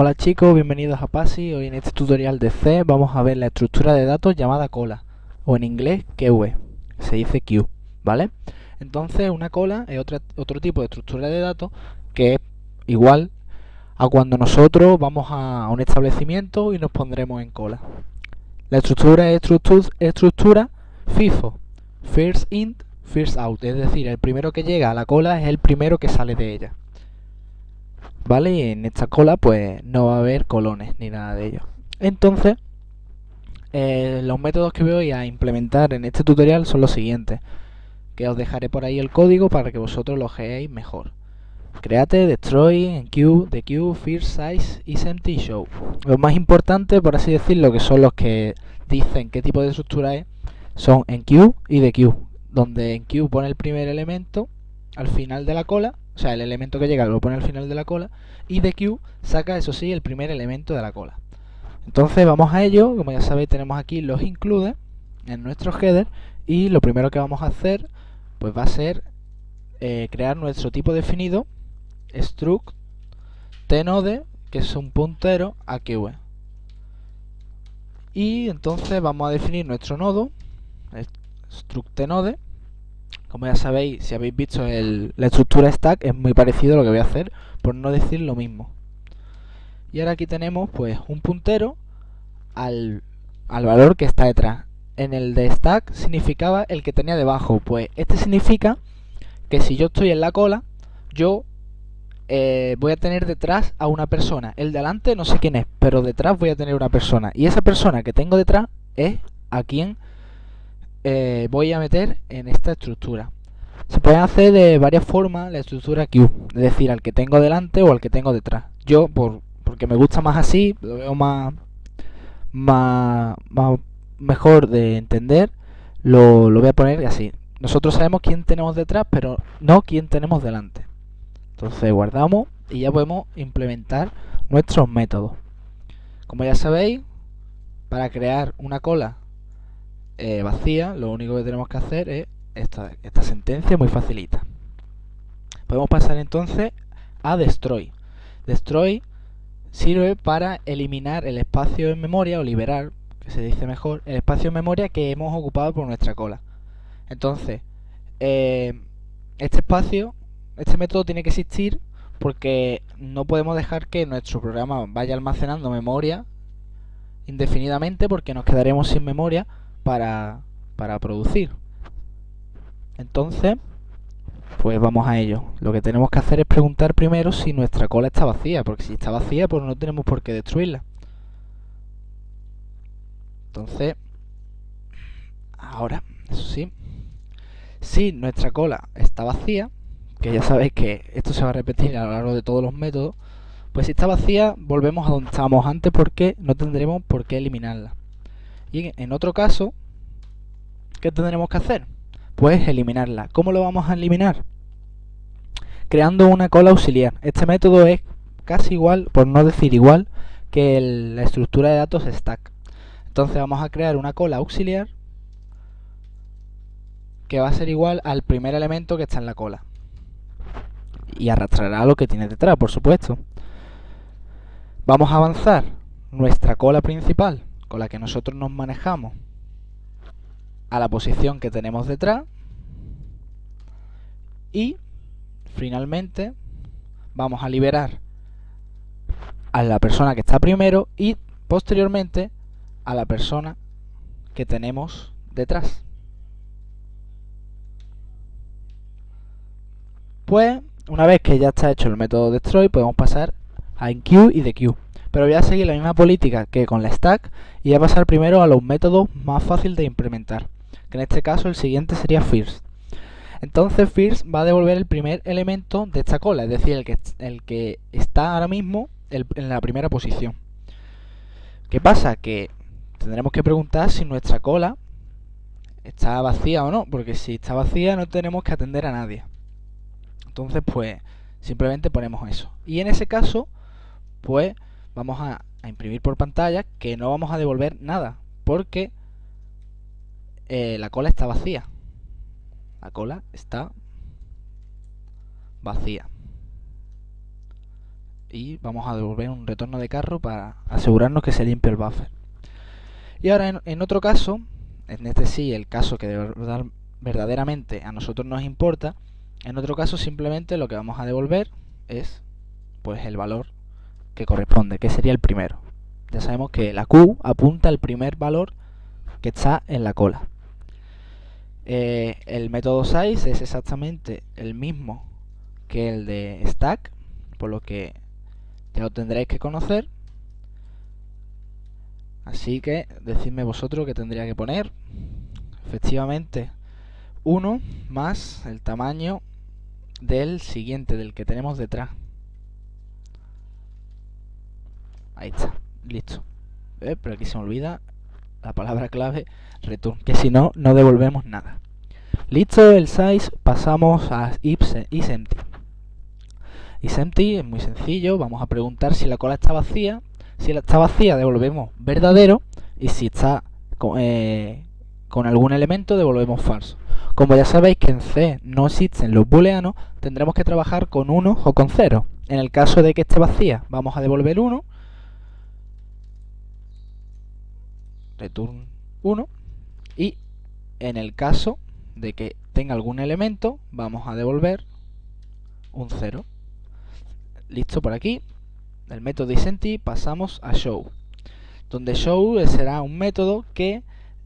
Hola chicos, bienvenidos a PASI. Hoy en este tutorial de C vamos a ver la estructura de datos llamada cola, o en inglés queue, se dice queue, ¿vale? Entonces una cola es otro tipo de estructura de datos que es igual a cuando nosotros vamos a un establecimiento y nos pondremos en cola. La estructura es estructura FIFO, First In, First Out, es decir, el primero que llega a la cola es el primero que sale de ella. ¿Vale? Y en esta cola pues no va a haber colones ni nada de ello. Entonces, eh, los métodos que voy a implementar en este tutorial son los siguientes, que os dejaré por ahí el código para que vosotros lo veáis mejor. Create, destroy, enqueue, dequeue, first size y empty show. Los más importantes, por así decirlo, que son los que dicen qué tipo de estructura es, son enqueue y dequeue, donde enqueue pone el primer elemento al final de la cola o sea, el elemento que llega lo pone al final de la cola y de queue saca, eso sí, el primer elemento de la cola. Entonces vamos a ello, como ya sabéis tenemos aquí los include en nuestro header y lo primero que vamos a hacer pues va a ser eh, crear nuestro tipo definido struct tnode que es un puntero a queue y entonces vamos a definir nuestro nodo struct tnode como ya sabéis, si habéis visto la estructura stack, es muy parecido a lo que voy a hacer, por no decir lo mismo. Y ahora aquí tenemos pues un puntero al, al valor que está detrás. En el de stack significaba el que tenía debajo. Pues este significa que si yo estoy en la cola, yo eh, voy a tener detrás a una persona. El de adelante no sé quién es, pero detrás voy a tener una persona. Y esa persona que tengo detrás es a quien eh, voy a meter en esta estructura. Se puede hacer de varias formas la estructura queue, es decir, al que tengo delante o al que tengo detrás. Yo, por, porque me gusta más así, lo veo más, más, mejor de entender, lo, lo voy a poner así. Nosotros sabemos quién tenemos detrás, pero no quién tenemos delante. Entonces guardamos y ya podemos implementar nuestros métodos. Como ya sabéis, para crear una cola eh, vacía, lo único que tenemos que hacer es esta, esta sentencia muy facilita. Podemos pasar entonces a destroy. Destroy sirve para eliminar el espacio en memoria o liberar, que se dice mejor, el espacio en memoria que hemos ocupado por nuestra cola. Entonces, eh, este espacio, este método tiene que existir porque no podemos dejar que nuestro programa vaya almacenando memoria indefinidamente porque nos quedaremos sin memoria para, para producir. Entonces, pues vamos a ello. Lo que tenemos que hacer es preguntar primero si nuestra cola está vacía, porque si está vacía, pues no tenemos por qué destruirla. Entonces, ahora, eso sí, si nuestra cola está vacía, que ya sabéis que esto se va a repetir a lo largo de todos los métodos, pues si está vacía, volvemos a donde estábamos antes porque no tendremos por qué eliminarla. Y en otro caso, ¿qué tendremos que hacer? Pues eliminarla. ¿Cómo lo vamos a eliminar? Creando una cola auxiliar. Este método es casi igual, por no decir igual, que la estructura de datos stack. Entonces vamos a crear una cola auxiliar que va a ser igual al primer elemento que está en la cola. Y arrastrará lo que tiene detrás, por supuesto. Vamos a avanzar nuestra cola principal con la que nosotros nos manejamos a la posición que tenemos detrás y finalmente vamos a liberar a la persona que está primero y posteriormente a la persona que tenemos detrás. Pues una vez que ya está hecho el método destroy podemos pasar a enqueue y dequeue pero voy a seguir la misma política que con la stack y voy a pasar primero a los métodos más fáciles de implementar, que en este caso el siguiente sería first. Entonces first va a devolver el primer elemento de esta cola, es decir, el que, el que está ahora mismo en la primera posición. ¿Qué pasa? Que tendremos que preguntar si nuestra cola está vacía o no, porque si está vacía no tenemos que atender a nadie. Entonces, pues, simplemente ponemos eso. Y en ese caso, pues, vamos a, imprimir por pantalla que no vamos a devolver nada porque eh, la cola está vacía la cola está vacía y vamos a devolver un retorno de carro para asegurarnos que se limpie el buffer. Y ahora en, otro caso, en este sí, el caso que de verdad, verdaderamente a nosotros nos importa, en otro caso simplemente lo que vamos a devolver es pues el valor que corresponde, que sería el primero. Ya sabemos que la Q apunta al primer valor que está en la cola. Eh, el método size es exactamente el mismo que el de stack, por lo que ya lo tendréis que conocer. Así que decidme vosotros que tendría que poner. Efectivamente, 1 más el tamaño del siguiente, del que tenemos detrás. Ahí está, listo. Eh, pero aquí se me olvida la palabra clave return, que si no, no devolvemos nada. Listo el size, pasamos a isEmpty. IsEmpty es muy sencillo, vamos a preguntar si la cola está vacía. Si está vacía, devolvemos verdadero. Y si está con, eh, con algún elemento, devolvemos falso. Como ya sabéis que en C no existen los booleanos, tendremos que trabajar con 1 o con 0. En el caso de que esté vacía, vamos a devolver 1. Return 1. Y en el caso de que tenga algún elemento, vamos a devolver un 0. Listo por aquí. Del método isEmpty pasamos a show. Donde show será un método que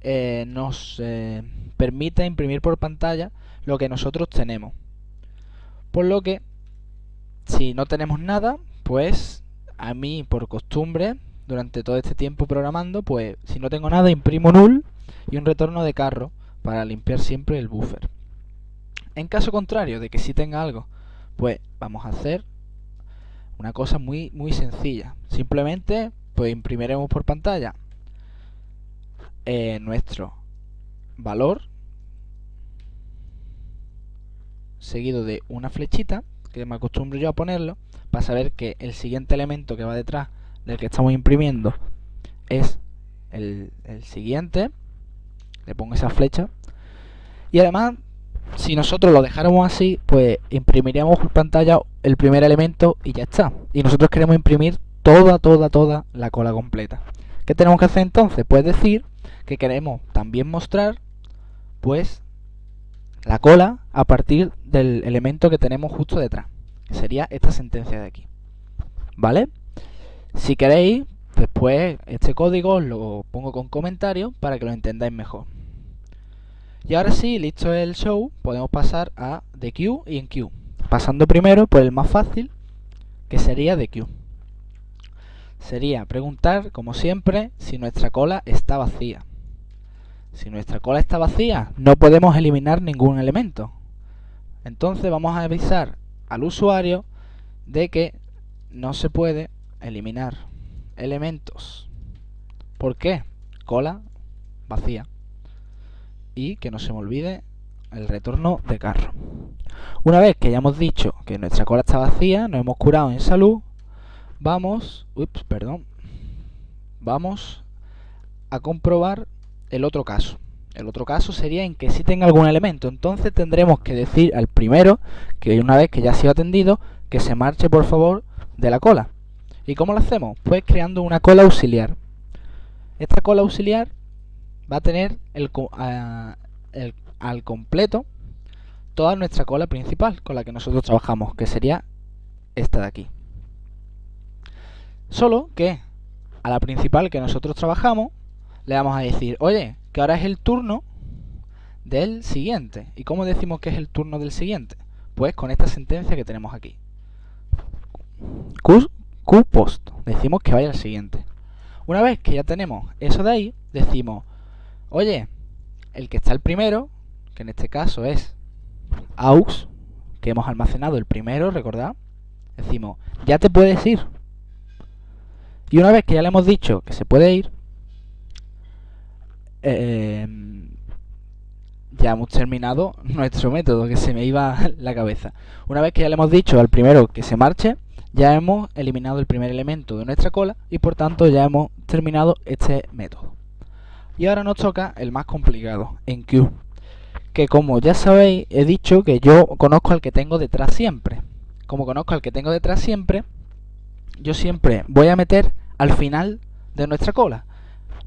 eh, nos eh, permite imprimir por pantalla lo que nosotros tenemos. Por lo que, si no tenemos nada, pues a mí por costumbre, durante todo este tiempo programando, pues si no tengo nada, imprimo null y un retorno de carro para limpiar siempre el buffer. En caso contrario de que si tenga algo, pues vamos a hacer una cosa muy muy sencilla. Simplemente pues imprimiremos por pantalla eh, nuestro valor seguido de una flechita que me acostumbro yo a ponerlo para saber que el siguiente elemento que va detrás del que estamos imprimiendo es el, siguiente. Le pongo esa flecha. Y además si nosotros lo dejáramos así pues imprimiríamos por pantalla el primer elemento y ya está. Y nosotros queremos imprimir toda toda toda la cola completa. ¿qué tenemos que hacer entonces? pues decir que queremos también mostrar pues la cola a partir del elemento que tenemos justo detrás que sería esta sentencia de aquí. ¿vale? Si queréis después este código lo pongo con comentarios para que lo entendáis mejor y ahora sí, listo el show, podemos pasar a the queue y en queue. Pasando primero por el más fácil, que sería the queue. Sería preguntar, como siempre, si nuestra cola está vacía. Si nuestra cola está vacía, no podemos eliminar ningún elemento. Entonces vamos a avisar al usuario de que no se puede eliminar elementos. ¿Por qué? Cola vacía y que no se me olvide el retorno de carro. Una vez que ya hemos dicho que nuestra cola está vacía, nos hemos curado en salud, vamos, ups, perdón, vamos a comprobar el otro caso. El otro caso sería en que si tenga algún elemento. Entonces tendremos que decir al primero, que una vez que ya ha sido atendido, que se marche por favor de la cola. ¿Y cómo lo hacemos? Pues creando una cola auxiliar. Esta cola auxiliar va a tener al completo toda nuestra cola principal con la que nosotros trabajamos, que sería esta de aquí. Solo que a la principal que nosotros trabajamos le vamos a decir, oye, que ahora es el turno del siguiente. ¿Y cómo decimos que es el turno del siguiente? Pues con esta sentencia que tenemos aquí. Q, Q post. Decimos que vaya al siguiente. Una vez que ya tenemos eso de ahí, decimos Oye, el que está el primero, que en este caso es aux, que hemos almacenado el primero, recordad, decimos, ya te puedes ir. Y una vez que ya le hemos dicho que se puede ir, em, ya hemos terminado nuestro método, que se me iba la cabeza. Una vez que ya le hemos dicho al primero que se marche, ya hemos eliminado el primer elemento de nuestra cola y por tanto ya hemos terminado este método. Y ahora nos toca el más complicado, en Q. Que como ya sabéis, he dicho que yo conozco al que tengo detrás siempre. Como conozco al que tengo detrás siempre, yo siempre voy a meter al final de nuestra cola.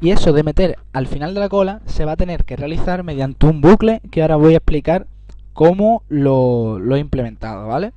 Y eso de meter al final de la cola se va a tener que realizar mediante un bucle que ahora voy a explicar cómo lo, lo he implementado, ¿vale?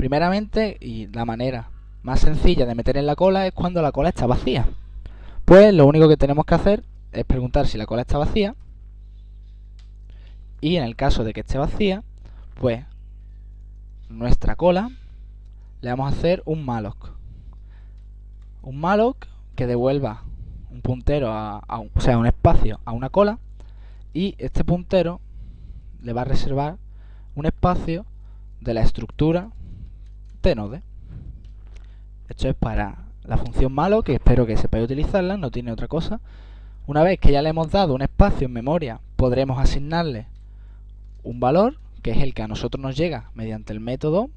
Primeramente, y la manera más sencilla de meter en la cola es cuando la cola está vacía. Pues lo único que tenemos que hacer es preguntar si la cola está vacía. Y en el caso de que esté vacía, pues nuestra cola le vamos a hacer un malloc. Un malloc que devuelva un puntero, a, o sea, un espacio a una cola y este puntero le va a reservar un espacio de la estructura Esto es para la función malo, que espero que sepáis utilizarla, no tiene otra cosa. Una vez que ya le hemos dado un espacio en memoria, podremos asignarle un valor, que es el que a nosotros nos llega mediante el método.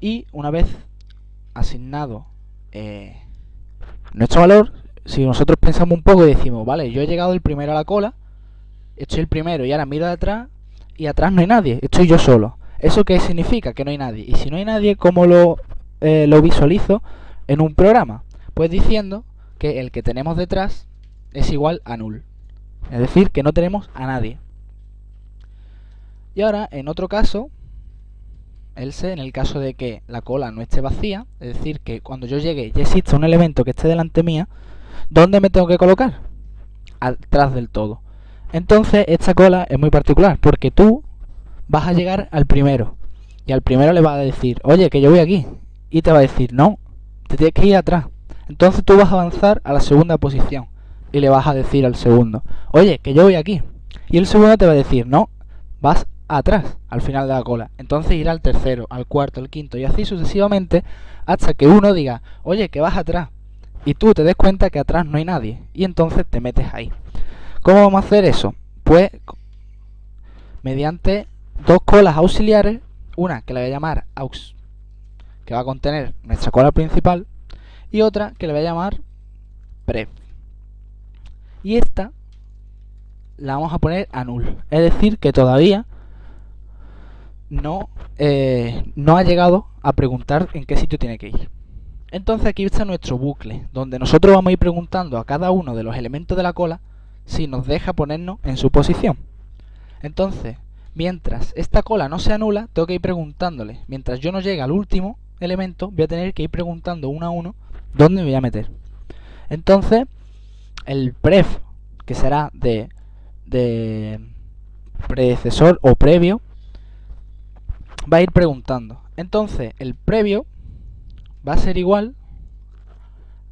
Y una vez asignado eh, nuestro valor, si nosotros pensamos un poco y decimos, vale, yo he llegado el primero a la cola, estoy el primero y ahora miro de atrás y atrás no hay nadie, estoy yo solo. ¿Eso qué significa? Que no hay nadie. Y si no hay nadie, ¿cómo lo, eh, lo visualizo en un programa? Pues diciendo que el que tenemos detrás es igual a null. Es decir, que no tenemos a nadie. Y ahora, en otro caso, else, en el caso de que la cola no esté vacía, es decir, que cuando yo llegue ya existe un elemento que esté delante mía, ¿dónde me tengo que colocar? Atrás del todo. Entonces, esta cola es muy particular, porque tú vas a llegar al primero. Y al primero le vas a decir, oye, que yo voy aquí. Y te va a decir, no, te tienes que ir atrás. Entonces tú vas a avanzar a la segunda posición. Y le vas a decir al segundo, oye, que yo voy aquí. Y el segundo te va a decir, no, vas atrás, al final de la cola. Entonces irá al tercero, al cuarto, al quinto y así sucesivamente hasta que uno diga, oye, que vas atrás. Y tú te des cuenta que atrás no hay nadie. Y entonces te metes ahí. ¿Cómo vamos a hacer eso? Pues mediante dos colas auxiliares, una que le voy a llamar aux, que va a contener nuestra cola principal, y otra que le voy a llamar pre. Y esta la vamos a poner a null, es decir, que todavía no, eh, no ha llegado a preguntar en qué sitio tiene que ir. Entonces aquí está nuestro bucle, donde nosotros vamos a ir preguntando a cada uno de los elementos de la cola si nos deja ponernos en su posición. Entonces, mientras esta cola no se anula, tengo que ir preguntándole. Mientras yo no llegue al último elemento, voy a tener que ir preguntando uno a uno dónde me voy a meter. Entonces, el pref, que será de, de predecesor o previo, va a ir preguntando. Entonces, el previo va a ser igual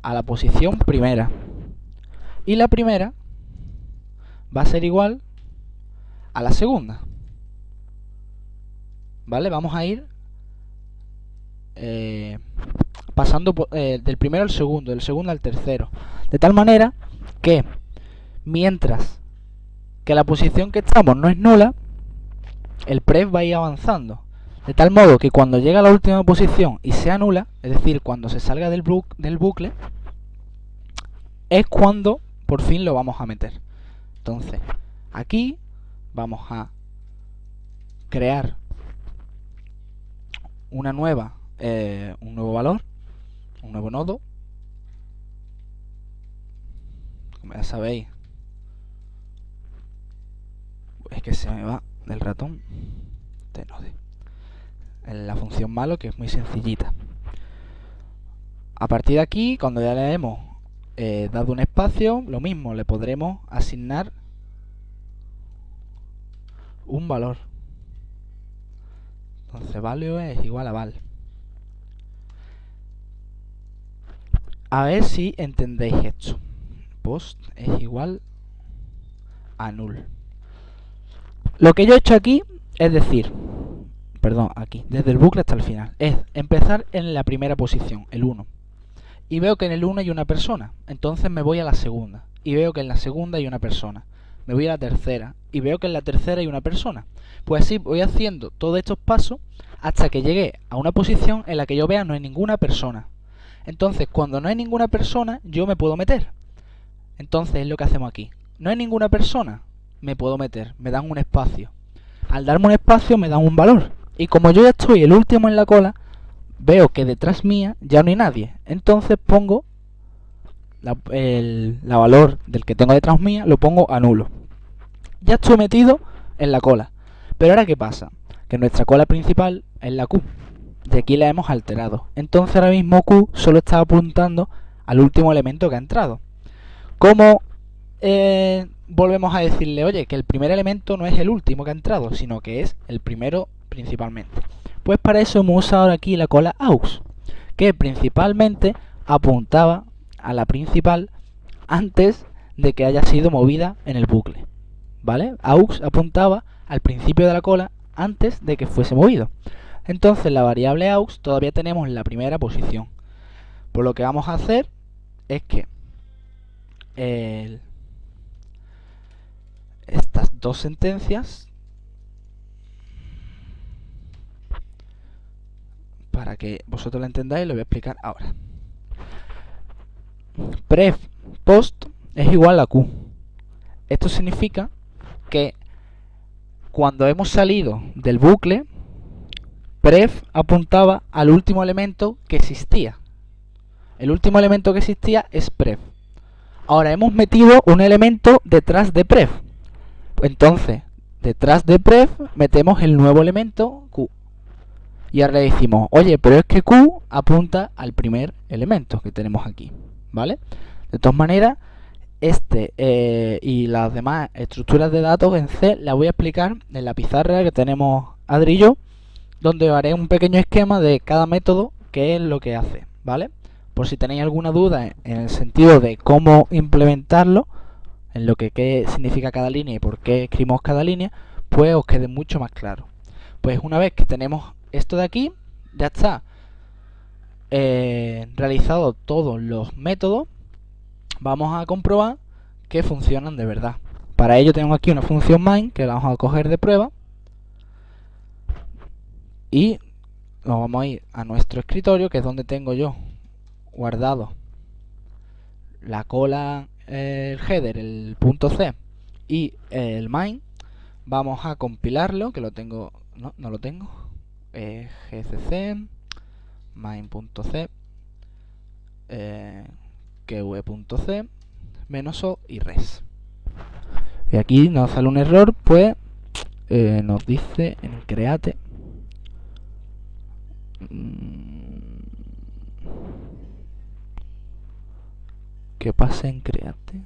a la posición primera. Y la primera va a ser igual a la segunda. ¿Vale? Vamos a ir eh, pasando eh, del primero al segundo, del segundo al tercero. De tal manera que mientras que la posición que estamos no es nula, el pref va a ir avanzando. De tal modo que cuando llega a la última posición y sea nula, es decir, cuando se salga del bucle, es cuando por fin lo vamos a meter. Entonces, aquí vamos a crear una nueva, eh, un nuevo valor, un nuevo nodo. Como ya sabéis, es que se me va del ratón de la función malo que es muy sencillita. A partir de aquí cuando ya le hemos eh, dado un espacio lo mismo le podremos asignar un valor entonces value es igual a val a ver si entendéis esto post es igual a null lo que yo he hecho aquí es decir perdón, aquí, desde el bucle hasta el final, es empezar en la primera posición, el 1. Y veo que en el 1 hay una persona, entonces me voy a la segunda. Y veo que en la segunda hay una persona. Me voy a la tercera y veo que en la tercera hay una persona. Pues así voy haciendo todos estos pasos hasta que llegue a una posición en la que yo vea no hay ninguna persona. Entonces, cuando no hay ninguna persona, yo me puedo meter. Entonces es lo que hacemos aquí. No hay ninguna persona, me puedo meter, me dan un espacio. Al darme un espacio me dan un valor. Y como yo ya estoy el último en la cola, veo que detrás mía ya no hay nadie. Entonces pongo la, el, la valor del que tengo detrás mía, lo pongo a nulo. Ya estoy metido en la cola. Pero ahora, ¿qué pasa? Que nuestra cola principal es la Q. De aquí la hemos alterado. Entonces ahora mismo Q solo está apuntando al último elemento que ha entrado. ¿Cómo eh, volvemos a decirle, oye, que el primer elemento no es el último que ha entrado, sino que es el primero principalmente? Pues para eso hemos usado aquí la cola AUX, que principalmente apuntaba a la principal antes de que haya sido movida en el bucle. ¿Vale? AUX apuntaba al principio de la cola antes de que fuese movido. Entonces la variable AUX todavía tenemos en la primera posición. Por lo que vamos a hacer es que estas dos sentencias para que vosotros lo entendáis lo voy a explicar ahora pref post es igual a q esto significa que cuando hemos salido del bucle pref apuntaba al último elemento que existía el último elemento que existía es pref Ahora hemos metido un elemento detrás de pref. Entonces, detrás de pref metemos el nuevo elemento q. Y ahora le decimos, oye, pero es que q apunta al primer elemento que tenemos aquí, ¿vale? De todas maneras, este eh, y las demás estructuras de datos en C las voy a explicar en la pizarra que tenemos Adrillo, donde haré un pequeño esquema de cada método, que es lo que hace, ¿vale? por si tenéis alguna duda en el sentido de cómo implementarlo, en lo que qué significa cada línea y por qué escribimos cada línea, pues os quede mucho más claro. Pues una vez que tenemos esto de aquí, ya está eh, realizado todos los métodos, vamos a comprobar que funcionan de verdad. Para ello tengo aquí una función main que la vamos a coger de prueba y nos vamos a ir a nuestro escritorio que es donde tengo yo guardado la cola, el header, el punto C y el main, vamos a compilarlo, que lo tengo, no, no lo tengo, eh, gcc main.c qv.c menos o y res. Y aquí nos sale un error, pues eh, nos dice en create mm, ¿Qué pasa en Create?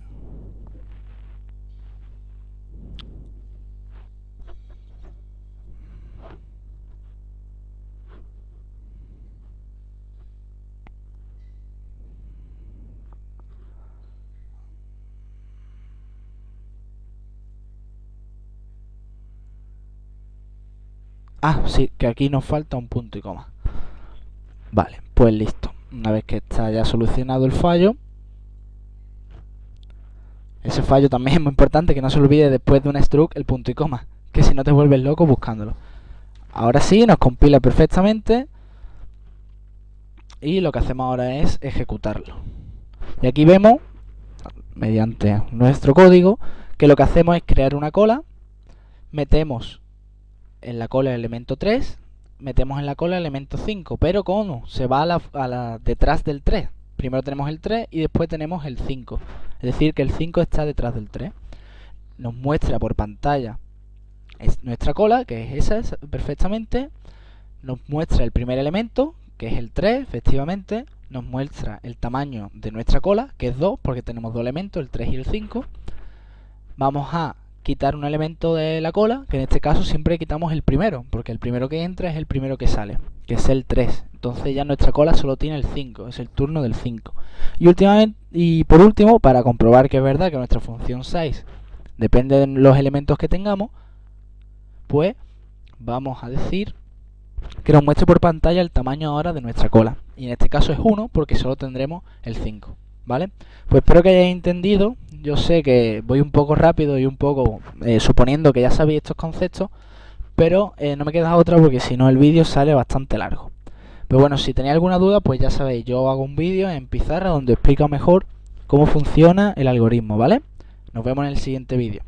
Ah, sí, que aquí nos falta un punto y coma. Vale, pues listo. Una vez que está ya solucionado el fallo, ese fallo también es muy importante, que no se olvide después de un struct el punto y coma, que si no te vuelves loco buscándolo. Ahora sí, nos compila perfectamente y lo que hacemos ahora es ejecutarlo. Y aquí vemos, mediante nuestro código, que lo que hacemos es crear una cola, metemos en la cola el elemento 3, metemos en la cola el elemento 5, pero ¿cómo? Se va a la detrás del 3. Primero tenemos el 3 y después tenemos el 5. Es decir, que el 5 está detrás del 3. Nos muestra por pantalla es nuestra cola, que es esa perfectamente. Nos muestra el primer elemento, que es el 3, efectivamente. Nos muestra el tamaño de nuestra cola, que es 2, porque tenemos dos elementos, el 3 y el 5. Vamos a quitar un elemento de la cola, que en este caso siempre quitamos el primero, porque el primero que entra es el primero que sale, que es el 3. Entonces ya nuestra cola solo tiene el 5, es el turno del 5. Y, últimamente, y por último, para comprobar que es verdad que nuestra función size depende de los elementos que tengamos, pues vamos a decir que nos muestre por pantalla el tamaño ahora de nuestra cola. Y en este caso es 1 porque solo tendremos el 5. ¿Vale? Pues espero que hayáis entendido. Yo sé que voy un poco rápido y un poco eh, suponiendo que ya sabéis estos conceptos, pero eh, no me queda otra porque si no el vídeo sale bastante largo. Pero bueno, si tenéis alguna duda, pues ya sabéis, yo hago un vídeo en pizarra donde explico mejor cómo funciona el algoritmo, ¿vale? Nos vemos en el siguiente vídeo.